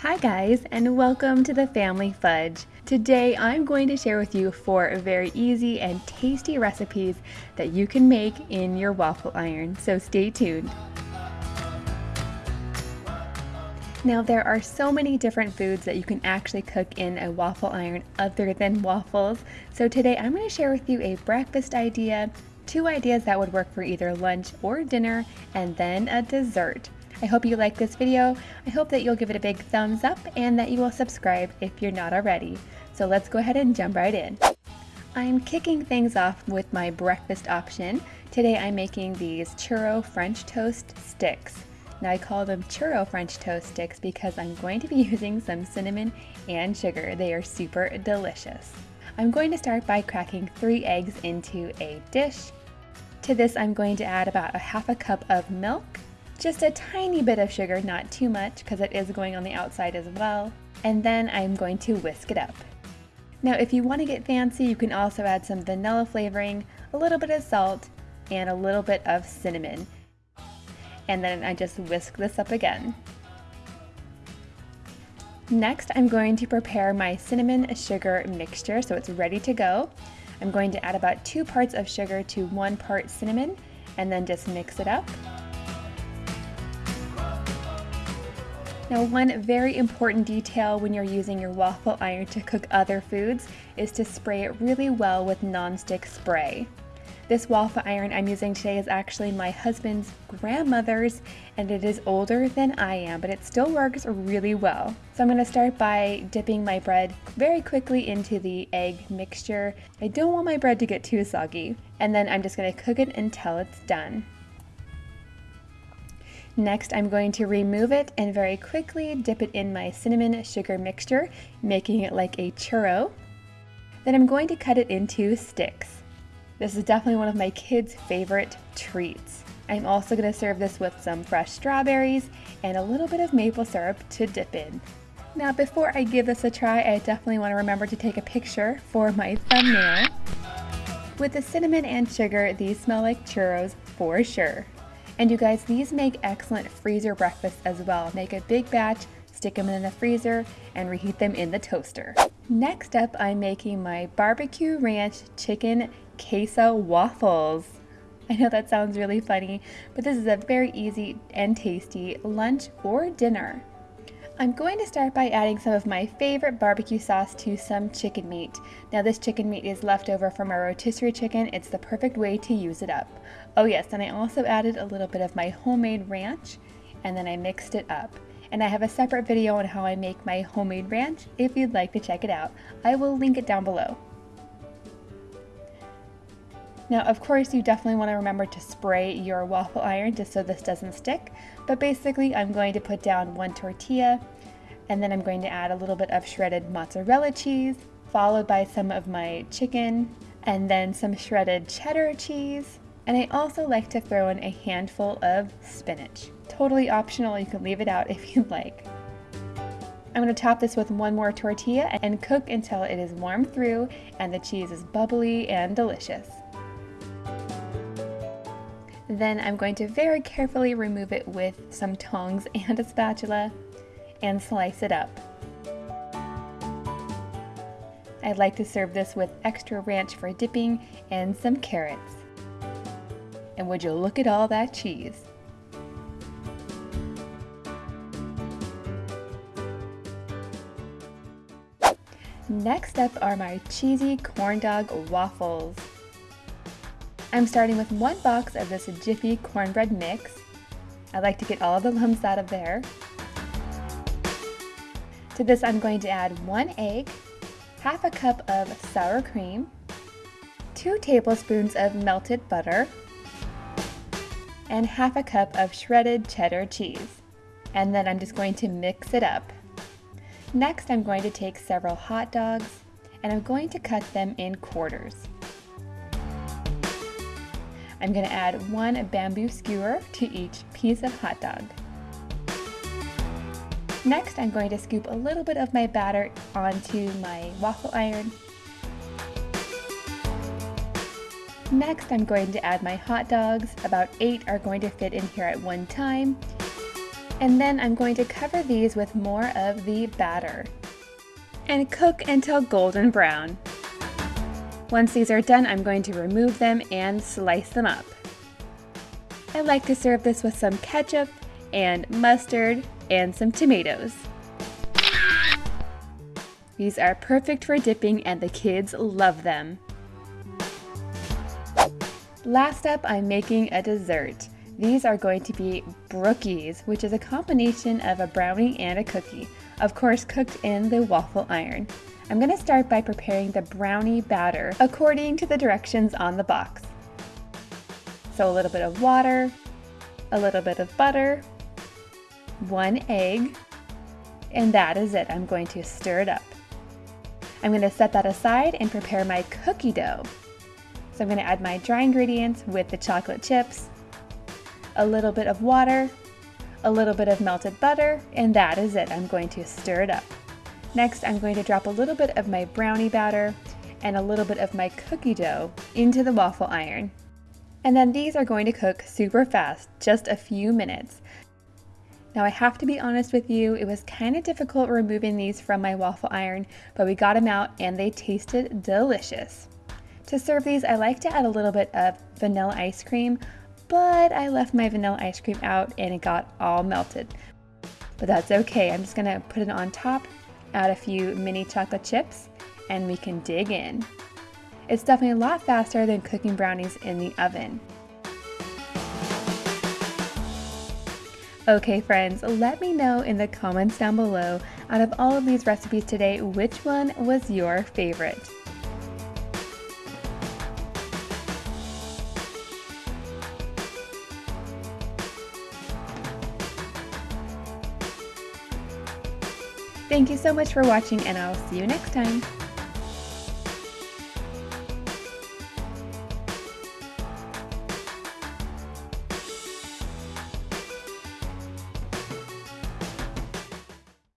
Hi guys and welcome to the Family Fudge. Today I'm going to share with you four very easy and tasty recipes that you can make in your waffle iron, so stay tuned. Now there are so many different foods that you can actually cook in a waffle iron other than waffles, so today I'm going to share with you a breakfast idea, two ideas that would work for either lunch or dinner, and then a dessert. I hope you like this video. I hope that you'll give it a big thumbs up and that you will subscribe if you're not already. So let's go ahead and jump right in. I'm kicking things off with my breakfast option. Today I'm making these churro French toast sticks. Now I call them churro French toast sticks because I'm going to be using some cinnamon and sugar. They are super delicious. I'm going to start by cracking three eggs into a dish. To this I'm going to add about a half a cup of milk, just a tiny bit of sugar, not too much because it is going on the outside as well. And then I'm going to whisk it up. Now if you want to get fancy, you can also add some vanilla flavoring, a little bit of salt, and a little bit of cinnamon. And then I just whisk this up again. Next, I'm going to prepare my cinnamon sugar mixture so it's ready to go. I'm going to add about two parts of sugar to one part cinnamon and then just mix it up. Now one very important detail when you're using your waffle iron to cook other foods is to spray it really well with nonstick spray. This waffle iron I'm using today is actually my husband's grandmother's and it is older than I am, but it still works really well. So I'm going to start by dipping my bread very quickly into the egg mixture. I don't want my bread to get too soggy. And then I'm just going to cook it until it's done. Next, I'm going to remove it and very quickly dip it in my cinnamon sugar mixture, making it like a churro. Then I'm going to cut it into sticks. This is definitely one of my kids' favorite treats. I'm also going to serve this with some fresh strawberries and a little bit of maple syrup to dip in. Now before I give this a try, I definitely want to remember to take a picture for my thumbnail. With the cinnamon and sugar, these smell like churros for sure. And you guys, these make excellent freezer breakfasts as well. Make a big batch, stick them in the freezer, and reheat them in the toaster. Next up, I'm making my barbecue ranch chicken queso waffles. I know that sounds really funny, but this is a very easy and tasty lunch or dinner. I'm going to start by adding some of my favorite barbecue sauce to some chicken meat. Now this chicken meat is left over from our rotisserie chicken. It's the perfect way to use it up. Oh yes, and I also added a little bit of my homemade ranch and then I mixed it up. And I have a separate video on how I make my homemade ranch if you'd like to check it out. I will link it down below. Now, of course, you definitely want to remember to spray your waffle iron just so this doesn't stick. But basically, I'm going to put down one tortilla, and then I'm going to add a little bit of shredded mozzarella cheese, followed by some of my chicken, and then some shredded cheddar cheese. And I also like to throw in a handful of spinach. Totally optional, you can leave it out if you'd like. I'm going to top this with one more tortilla and cook until it is warm through and the cheese is bubbly and delicious. Then I'm going to very carefully remove it with some tongs and a spatula and slice it up. I'd like to serve this with extra ranch for dipping and some carrots. And would you look at all that cheese? Next up are my cheesy corn dog waffles. I'm starting with one box of this Jiffy cornbread mix. I like to get all the lumps out of there. To this I'm going to add one egg, half a cup of sour cream, two tablespoons of melted butter, and half a cup of shredded cheddar cheese. And then I'm just going to mix it up. Next I'm going to take several hot dogs and I'm going to cut them in quarters. I'm going to add one bamboo skewer to each piece of hot dog. Next, I'm going to scoop a little bit of my batter onto my waffle iron. Next, I'm going to add my hot dogs. About eight are going to fit in here at one time. And then I'm going to cover these with more of the batter and cook until golden brown. Once these are done, I'm going to remove them and slice them up. I like to serve this with some ketchup and mustard and some tomatoes. These are perfect for dipping and the kids love them. Last up, I'm making a dessert. These are going to be brookies, which is a combination of a brownie and a cookie, of course cooked in the waffle iron. I'm going to start by preparing the brownie batter according to the directions on the box. So a little bit of water, a little bit of butter, one egg, and that is it. I'm going to stir it up. I'm going to set that aside and prepare my cookie dough. So I'm going to add my dry ingredients with the chocolate chips, a little bit of water, a little bit of melted butter, and that is it. I'm going to stir it up. Next, I'm going to drop a little bit of my brownie batter and a little bit of my cookie dough into the waffle iron. And then these are going to cook super fast, just a few minutes. Now I have to be honest with you, it was kind of difficult removing these from my waffle iron, but we got them out and they tasted delicious. To serve these, I like to add a little bit of vanilla ice cream, but I left my vanilla ice cream out and it got all melted. But that's okay, I'm just gonna put it on top, add a few mini chocolate chips, and we can dig in. It's definitely a lot faster than cooking brownies in the oven. Okay friends, let me know in the comments down below, out of all of these recipes today, which one was your favorite? Thank you so much for watching and I'll see you next time.